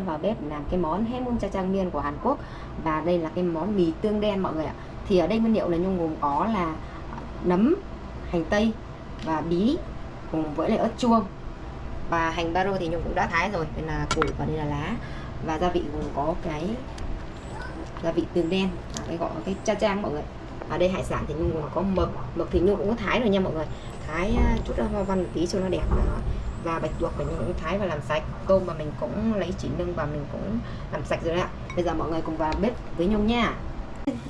sẽ vào bếp làm cái món Hemum cha trang miên của Hàn Quốc và đây là cái món mì tương đen mọi người ạ. Thì ở đây nguyên liệu là Nhung gồm có là nấm, hành tây và bí cùng với lại ớt chuông và hành baro thì Nhung cũng đã thái rồi. Đây là củ và đây là lá và gia vị gồm có cái gia vị tương đen, à, cái gọi cái cha chang mọi người. Ở đây hải sản thì Nhung gồm có mực, mực thì Nhung cũng có thái rồi nha mọi người. Thái à, chút hoa văn một tí cho nó đẹp đó và bạch tuộc mình cũng thái và làm sạch. Tôm mà mình cũng lấy chỉ nâng và mình cũng làm sạch rồi đấy ạ. Bây giờ mọi người cùng vào bếp với nhung nha.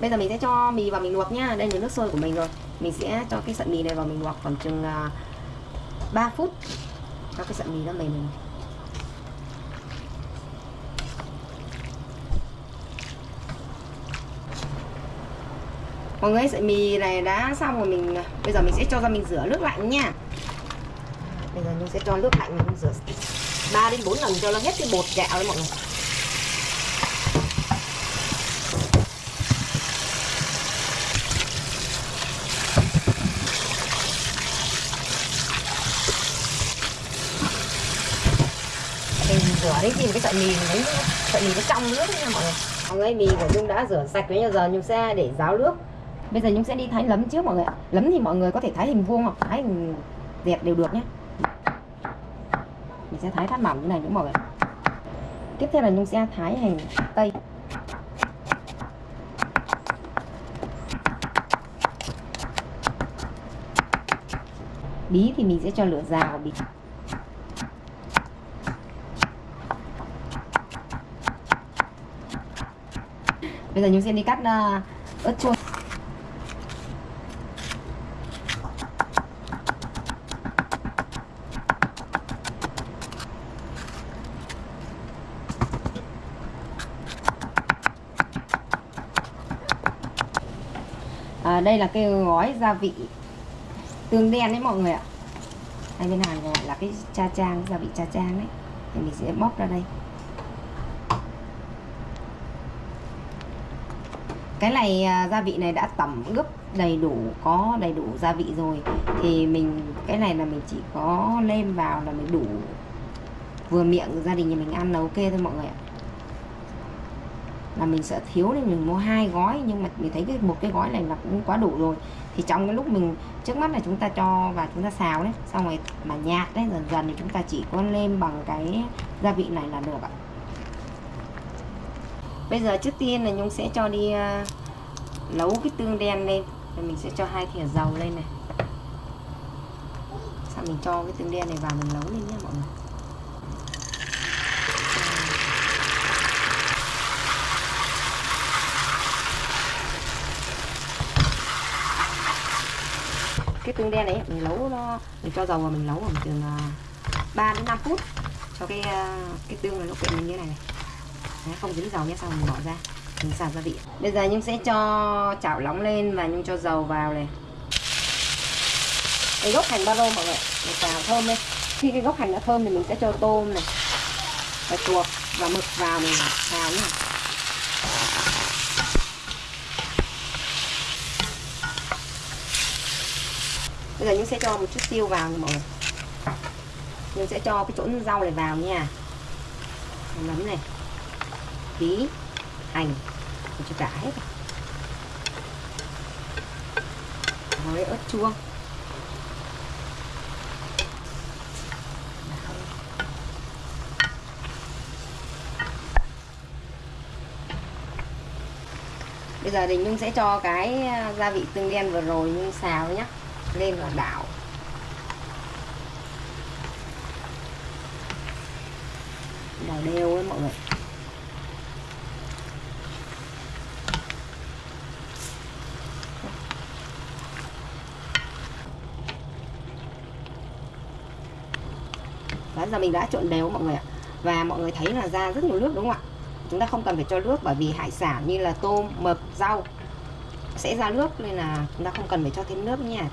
Bây giờ mình sẽ cho mì vào mình luộc nha. Đây là nước sôi của mình rồi. Mình sẽ cho cái sợi mì này vào mình luộc khoảng chừng à, 3 phút. Cho cái sợi mì nó mềm mọi người sợi mì này đã xong rồi mình, bây giờ mình sẽ cho ra mình rửa nước lạnh nha bây giờ nhung sẽ cho nước lạnh mình rửa 3 đến 4 lần cho nó hết cái bột gạo đấy mọi người. Mình rửa đấy thì cái sợi mì đấy sợi mì nó trong nước nha mọi người. Mọi người mì của nhung đã rửa sạch bây giờ nhung sẽ để ráo nước. Bây giờ nhung sẽ đi thái lấm trước mọi người lấm thì mọi người có thể thái hình vuông hoặc thái hình dẹt đều được nhé mình sẽ thái thắt mỏng như này những mọi người. Tiếp theo là nhung sẽ thái hành tây. Bí thì mình sẽ cho lửa già bí. Bây giờ nhung sẽ đi cắt uh, ớt chuông à, đây là cái gói gia vị tương đen đấy mọi người ạ. Hay bên Hàn gọi là cái cha trang gia vị cha trang đấy. Thì mình sẽ bóc ra đây. Cái này à, gia vị này đã tẩm ướp đầy đủ có đầy đủ gia vị rồi. Thì mình cái này là mình chỉ có lên vào là mình đủ vừa miệng gia đình nhà mình ăn là ok thôi mọi người ạ là mình sẽ thiếu nên mình mua hai gói. Nhưng mà mình thấy cái một cái gói này là cũng quá đủ rồi. Thì trong cái lúc mình trước mắt là chúng ta cho và chúng ta xào đấy xong rồi mà nhạt đấy dần dần thì chúng ta chỉ có lên bằng cái gia vị này là được ạ. Bây giờ trước tiên là nhung sẽ cho đi uh, nấu cái tương đen lên. Rồi mình sẽ cho hai thìa dầu lên này. Sau mình cho cái tương đen này vào mình nấu lên nhé mọi người. Cái tương đen đấy mình nấu nó mình cho dầu vào mình nấu khoảng chừng à, 3 đến 5 phút cho cái à, cái tương này nó quyện mình như này này. Đấy, không dính dầu nhé xong mình bỏ ra mình xào gia vị. Bây giờ nhung sẽ cho chảo nóng lên và nhung cho dầu vào này. Cái gốc hành ba rô mọi người mình xào thơm lên. Khi cái gốc hành đã thơm thì mình sẽ cho tôm này và chuột và mực vào mình xào nhé bây giờ nhung sẽ cho một chút tiêu vào nha mọi người nhung sẽ cho cái chỗ rau này vào nha. Nấm này. Bí, hành. Cho cả hết với ớt chuông bây giờ thì nhung sẽ cho cái gia vị tương đen vừa rồi nhung xào nhé lên và đảo. Đảo đều ấy mọi người. Đó, giờ mình đã trộn đều mọi người ạ. Và mọi người thấy là ra rất nhiều nước đúng không ạ? Chúng ta không cần phải cho nước bởi vì hải sản như là tôm mực rau sẽ ra nước nên là chúng ta không cần phải cho thêm nước nha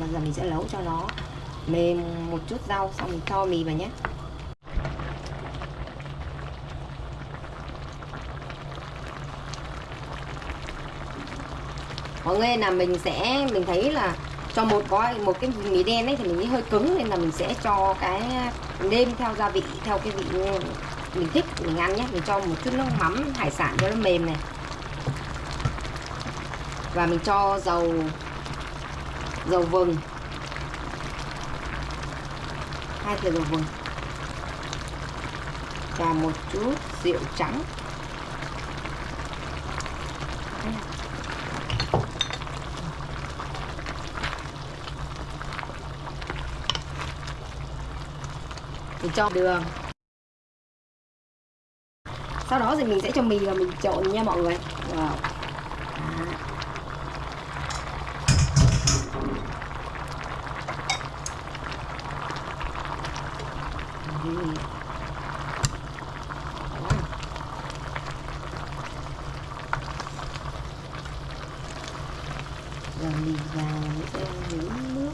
bây giờ mình sẽ nấu cho nó mềm một chút rau, xong mình cho mì vào nhé. Mọi người là mình sẽ, mình thấy là cho một gói, một cái mì đen ấy thì mình hơi cứng, nên là mình sẽ cho cái nêm theo gia vị, theo cái vị mình thích, mình ăn nhé. Mình cho một chút nước mắm, hải sản cho nó mềm này. Và mình cho dầu dầu vừng. Hai thìa dầu vừng. Và một chút rượu trắng. Mình cho đường. Sau đó thì mình sẽ cho mì và mình trộn nha mọi người. Wow. Rồi mì vào mình sẽ nhúng nước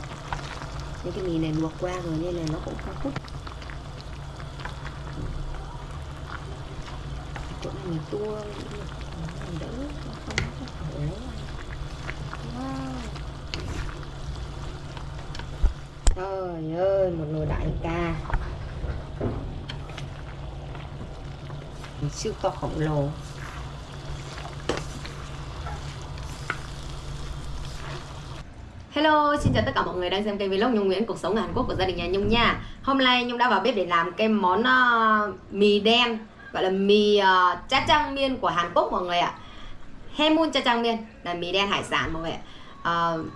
Những cái mì này luộc qua rồi nên là nó cũng không hút chỗ này mình tua, mình đỡ không có ố trời ơi, một nồi đại ca. Siêu to khổng lồ. Hello, xin chào tất cả mọi người đang xem kênh vlog Nhung Nguyễn cuộc sống ở Hàn Quốc của gia đình nhà Nhung nha. Hôm nay Nhung đã vào bếp để làm cái món uh, mì đen gọi là mì uh, cha trang miên của Hàn Quốc mọi người ạ. Hemun cha trang miên là mì đen hải sản mọi người ạ. Uh,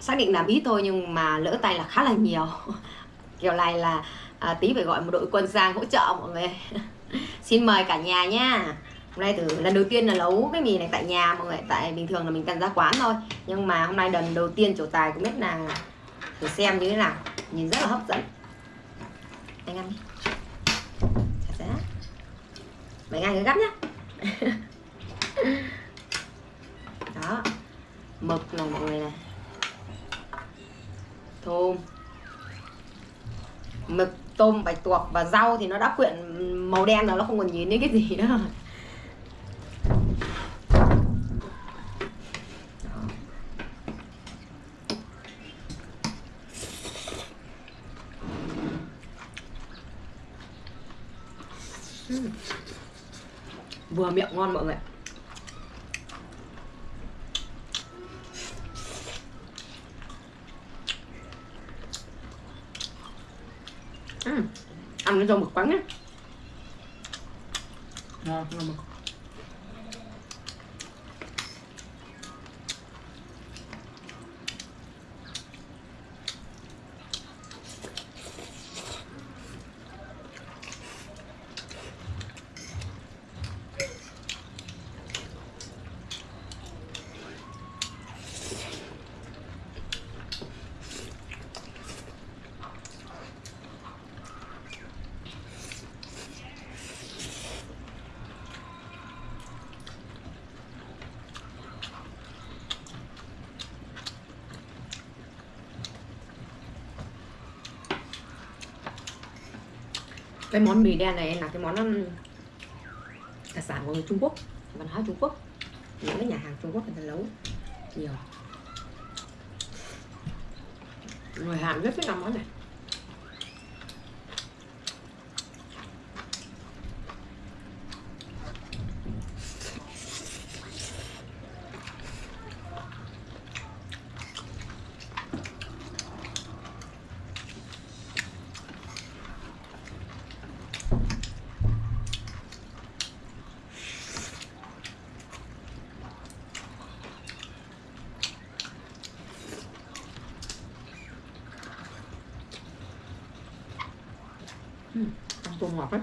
xác định làm ít thôi nhưng mà lỡ tay là khá là nhiều. Kiểu này là uh, tí phải gọi một đội quân sang hỗ trợ mọi người. xin mời cả nhà nha hôm nay từ lần đầu tiên là nấu cái mì này tại nhà, mọi người, tại bình thường là mình cần ra quán thôi. Nhưng mà hôm nay lần đầu tiên chủ tài cũng biết là thử xem như thế nào. Nhìn rất là hấp dẫn. Anh ăn đi. Mấy ngày gấp nhá. Đó. Mực này mọi người này. Thơm mực, tôm, bạch tuộc và rau thì nó đã quyện màu đen rồi, nó không còn nhìn thấy cái gì nữa. rồi vừa miệng ngon mọi người uhm. ăn cái rau mực quắn á ngon rau mực cái món mì đen này là cái món đặc sản của người Trung Quốc, văn hóa Trung Quốc. Những cái nhà hàng Trung Quốc người ta nấu nhiều. Người Hàn rất thích ăn món này ăn tôm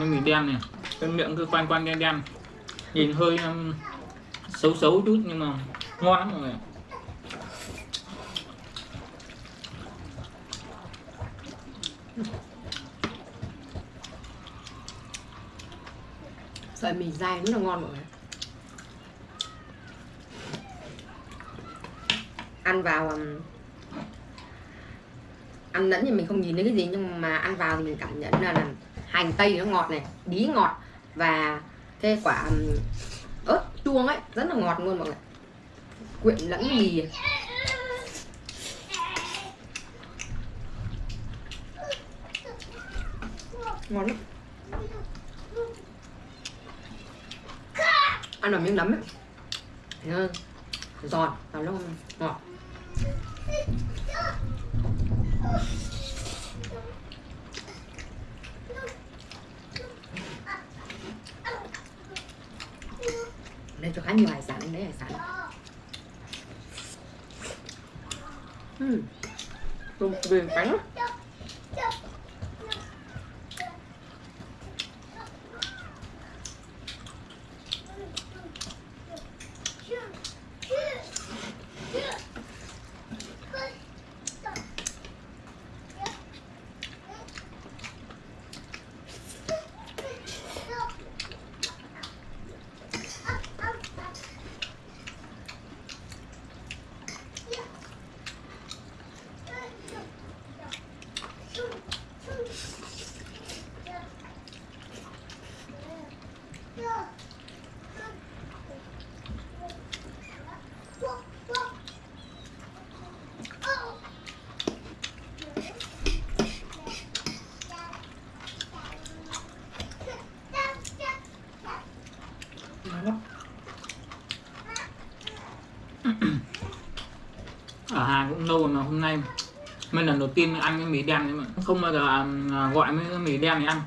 ngọt ấy mì đen này. Cái miệng cứ quanh quanh đen đen. Nhìn hơi um, xấu xấu chút nhưng mà ngon lắm mọi người sợi mì dai rất là ngon mọi người ăn vào um, ăn lẫn thì mình không nhìn thấy cái gì nhưng mà ăn vào thì mình cảm nhận là, là hành tây nó ngọt này, bí ngọt và cái quả ớt chuông ấy, rất là ngọt luôn mọi người. Quyện lẫn mì. Ngon lắm. Ăn vào miếng nấm ấy. Giòn và nó ngọt. Đây cho khá nhiều hải sản đấy hải sản ừ. tôm về cánh ngon lắm ở lâu rồi mà hôm nay mình lần đầu tiên ăn cái mì đen đấy mà. Không bao giờ à, à, gọi mấy cái mì đen này ăn.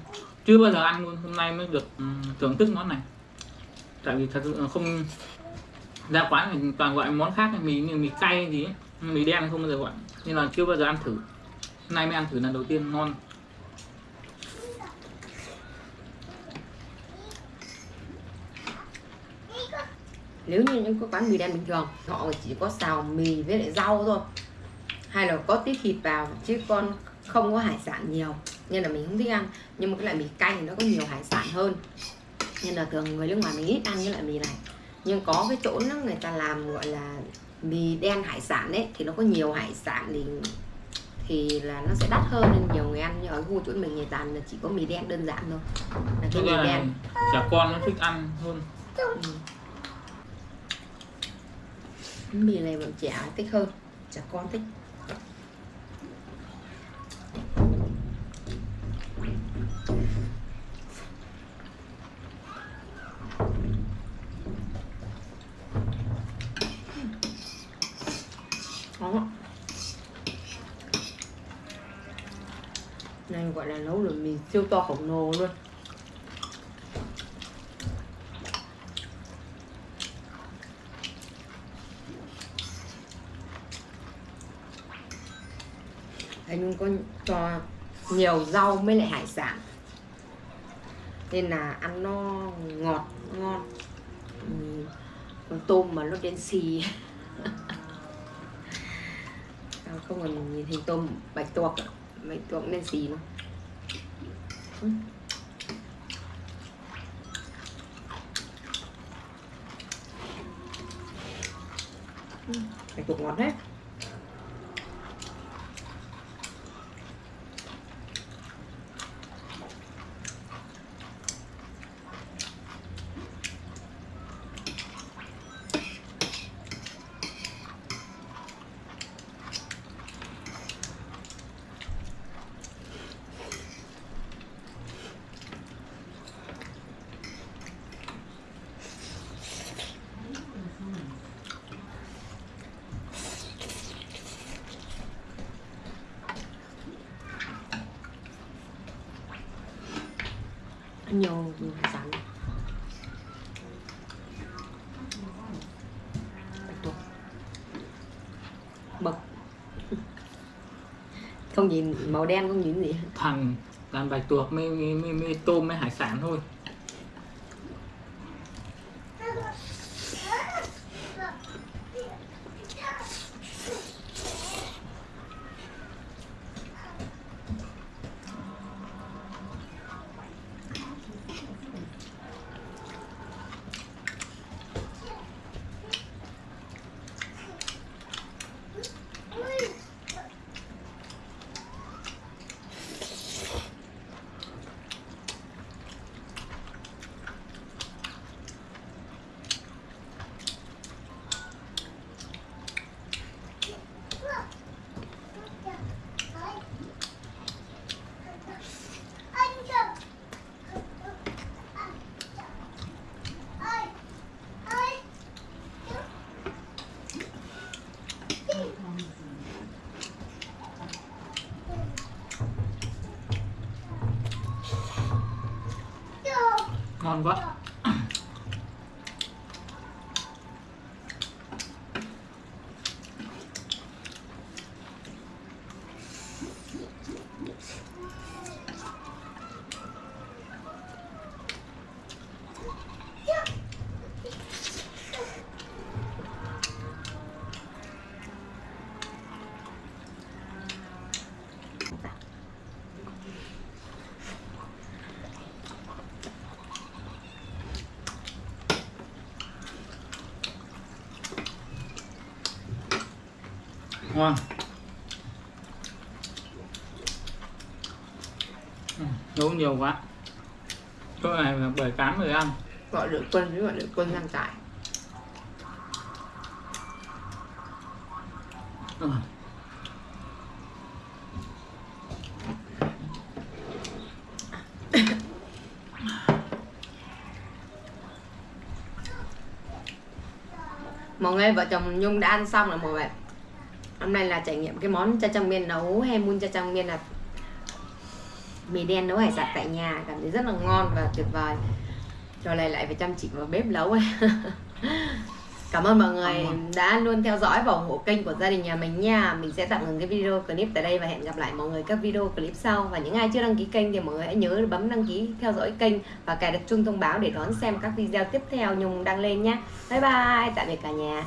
Chưa bao giờ ăn luôn, hôm nay mới được ừ, thưởng thức món này. Tại vì thật sự không ra quán thì toàn gọi món khác, mì như mì cay gì ấy. mì đen không bao giờ gọi. Nên là chưa bao giờ ăn thử. Hôm nay mới ăn thử lần đầu tiên, ngon. Nếu như những cái quán mì đen bình thường, họ chỉ có xào mì với lại rau thôi hay là có tí thịt vào chứ con không có hải sản nhiều. Nên là mình không thích ăn. Nhưng mà cái loại mì cay thì nó có nhiều hải sản hơn. Nên là thường người nước ngoài mình ít ăn cái loại mì này. Nhưng có cái chỗ nó người ta làm gọi là mì đen hải sản đấy thì nó có nhiều hải sản thì thì là nó sẽ đắt hơn. Nên nhiều người ăn nhưng ở khu chỗ mình người toàn là chỉ có mì đen đơn giản thôi. Là cái mì đen. trẻ con nó thích ăn hơn. Ừ. mì này bọn trẻ thích hơn. Trẻ con thích siêu to khổng lồ luôn. Anh có cho nhiều rau mới lại hải sản. Nên là ăn nó ngọt, ngon. Ừ. con tôm mà nó đen xì. Không còn nhìn hình tôm bạch tuộc bạch tuộc đen xì luôn Ừ. Ừ, bạch tuộc ngọt đấy nhiều rắn hải sản bạch tuộc không nhìn màu đen không nhìn gì. Thằng toàn bạch tuộc mới, mới, mới, mới tôm mới hải sản thôi. 看吧。Ngon. Ừ, nấu nhiều quá. Chỗ này là bảy tám người ăn. Gọi được quân với gọi được quân ngăn tại Ừ. mọi người vợ chồng nhung đã ăn xong rồi mọi người hôm nay là trải nghiệm cái món cha chang miên nấu hay mun cha chang miên là mì đen nấu hải sản tại nhà cảm thấy rất là ngon và tuyệt vời. Trò này lại phải chăm chỉ vào bếp nấu. Cảm ơn mọi người đã luôn theo dõi và ủng hộ kênh của gia đình nhà mình nha. Mình sẽ tạm ngừng cái video clip tại đây và hẹn gặp lại mọi người các video clip sau. Và những ai chưa đăng ký kênh thì mọi người hãy nhớ bấm đăng ký theo dõi kênh và cài đặt chuông thông báo để đón xem các video tiếp theo nhung đăng lên nhé bye bye tạm biệt cả nhà